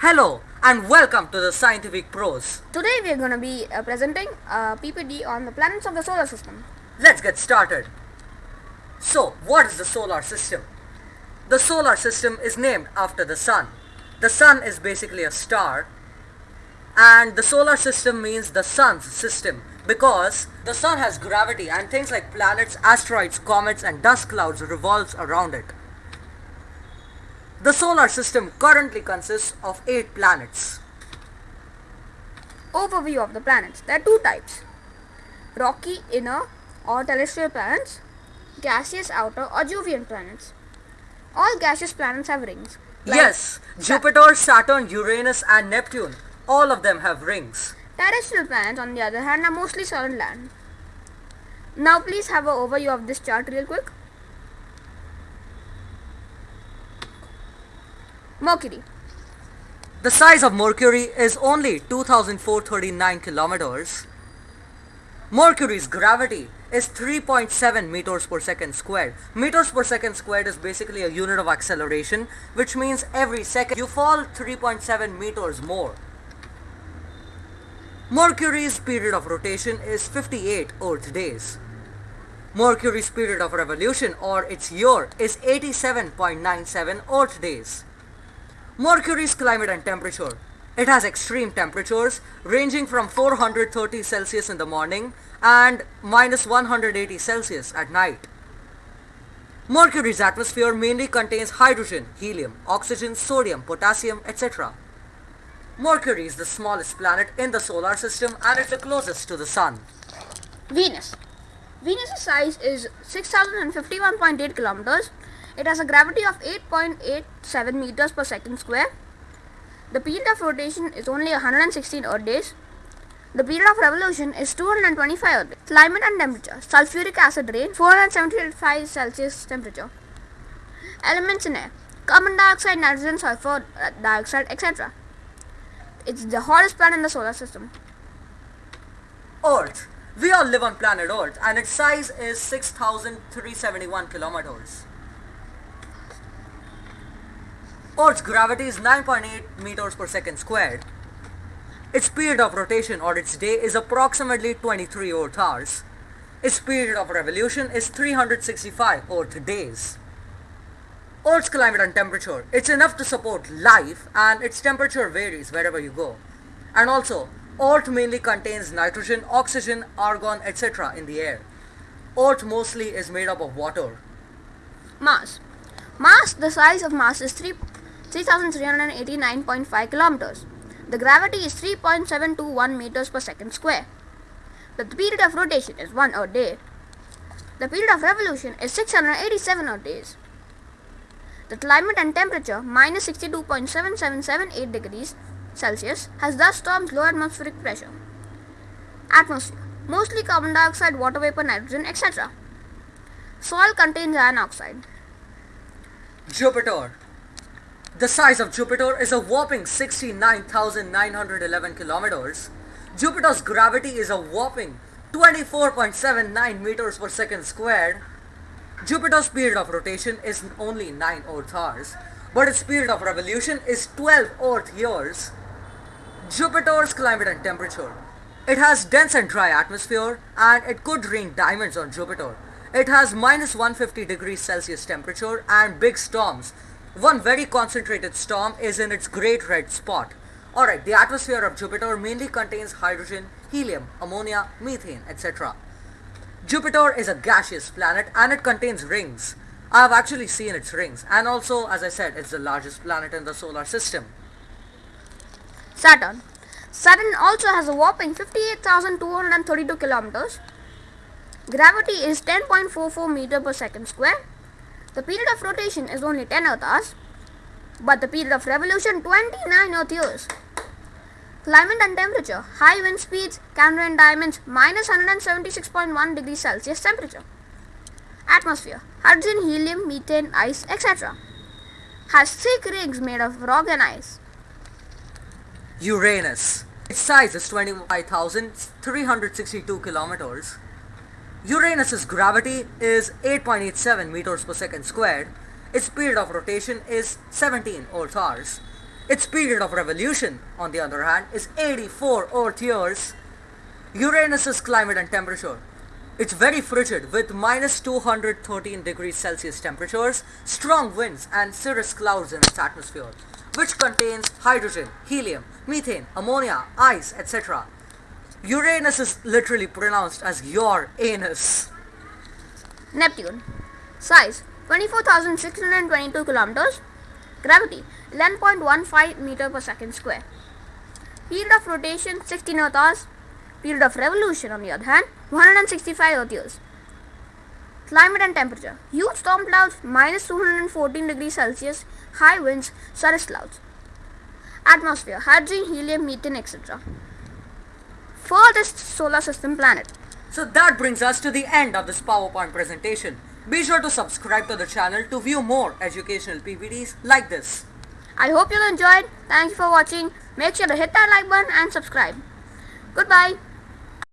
Hello and welcome to the Scientific Pros. Today we are going to be uh, presenting a PPT on the planets of the solar system. Let's get started. So, what is the solar system? The solar system is named after the sun. The sun is basically a star and the solar system means the sun's system because the sun has gravity and things like planets, asteroids, comets and dust clouds revolves around it. The solar system currently consists of 8 planets. Overview of the planets. There are two types. Rocky inner or terrestrial planets, gaseous outer or Jovian planets. All gaseous planets have rings. like yes, Jupiter, Saturn, Uranus and Neptune, all of them have rings. Terrestrial planets on the other hand are mostly solid land. Now please have an overview of this chart real quick. Mercury. The size of Mercury is only 2439 kilometers. Mercury's gravity is 3.7 meters per second squared. Meters per second squared is basically a unit of acceleration, which means every second you fall 3.7 meters more. Mercury's period of rotation is 58 Earth days. Mercury's period of revolution or its year is 87.97 Earth days. Mercury's climate and temperature. It has extreme temperatures ranging from 430 Celsius in the morning and minus 180 Celsius at night. Mercury's atmosphere mainly contains hydrogen, helium, oxygen, sodium, potassium, etc. Mercury is the smallest planet in the solar system and is the closest to the sun. Venus. Venus's size is 6051.8 kilometers. It has a gravity of 8.87 meters per second square. The period of rotation is only 116 Earth days. The period of revolution is 225 Earth days. Climate and temperature. Sulfuric acid rain 475 Celsius temperature. Elements in air. Carbon dioxide, nitrogen, sulfur uh, dioxide, etc. It's the hottest planet in the solar system. Earth. We all live on planet Earth and its size is 6371 kilometers. Earth's gravity is 9.8 meters per second squared. Its period of rotation or its day is approximately 23 Earth hours. Its period of revolution is 365 Earth days. Earth's climate and temperature. It's enough to support life and its temperature varies wherever you go. And also, Earth mainly contains nitrogen, oxygen, argon, etc. in the air. Earth mostly is made up of water. Mars. Mars, the size of Mars is 3 3389.5 kilometers. The gravity is 3.721 meters per second square. The period of rotation is 1 Earth day. The period of revolution is 687 Earth days. The climate and temperature minus 62.7778 degrees Celsius has dust storms, low atmospheric pressure. Atmosphere mostly carbon dioxide, water vapor, nitrogen, etc. Soil contains iron oxide. Jupiter. The size of Jupiter is a whopping 69,911 kilometers. Jupiter's gravity is a whopping 24.79 meters per second squared. Jupiter's period of rotation is only 9 Earth hours, but its period of revolution is 12 Earth years. Jupiter's climate and temperature. It has dense and dry atmosphere and it could rain diamonds on Jupiter. It has minus 150 degrees Celsius temperature and big storms. One very concentrated storm is in its great red spot. Alright, the atmosphere of Jupiter mainly contains hydrogen, helium, ammonia, methane, etc. Jupiter is a gaseous planet and it contains rings. I have actually seen its rings and also as I said it's the largest planet in the solar system. Saturn. Saturn also has a whopping 58,232 kilometers. Gravity is 10.44 meter per second square. The period of rotation is only 10 Earth hours, but the period of revolution 29 Earth years. Climate and temperature high wind speeds can rain diamonds minus 176.1 degrees Celsius temperature. Atmosphere hydrogen, helium, methane, ice, etc. Has thick rings made of rock and ice. Uranus. Its size is 25,362 kilometers. Uranus's gravity is 8.87 meters per second squared. Its period of rotation is 17 Earth hours. Its period of revolution, on the other hand, is 84 Earth years. Uranus's climate and temperature. It's very frigid with minus 213 degrees Celsius temperatures, strong winds and cirrus clouds in its atmosphere, which contains hydrogen, helium, methane, ammonia, ice, etc. Uranus is literally pronounced as your anus. Neptune. Size 24,622 kilometers. Gravity 11.15 meter per second square. Period of rotation 16 Earth hours. Period of revolution on the other hand 165 Earth years. Climate and temperature. Huge storm clouds minus 214 degrees Celsius. High winds cirrus clouds. Atmosphere hydrogen, helium, methane, etc. Furthest solar system planet. So that brings us to the end of this PowerPoint presentation. Be sure to subscribe to the channel to view more educational PPTs like this. I hope you enjoyed. Thank you for watching. Make sure to hit that like button and subscribe. Goodbye.